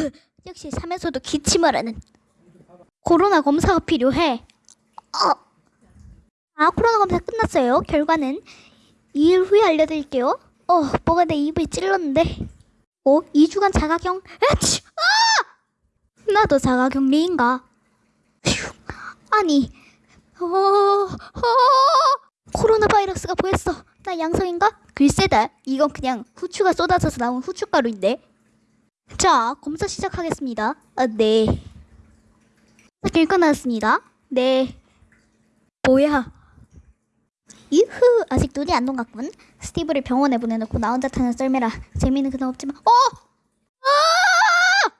역시 삶에서도 기침을 하는 코로나 검사가 필요해. 어. 아, 코로나 검사 끝났어요. 결과는 2일 후에 알려드릴게요. 어, 뭐가 내 입을 찔렀는데. 어, 2주간 자가격. 에치! 아! 나도 자가격리인가? 휴, 아니, 어, 어, 코로나 바이러스가 보였어. 나 양성인가? 글쎄다. 이건 그냥 후추가 쏟아져서 나온 후춧가루인데. 자, 검사 시작하겠습니다. 아, 네. 결과 나왔습니다. 네. 뭐야? 유후, 아직 눈이 안 녹았군. 스티브를 병원에 보내놓고 나 혼자 타는 썰매라. 재미는 그다음 없지만, 어! 아!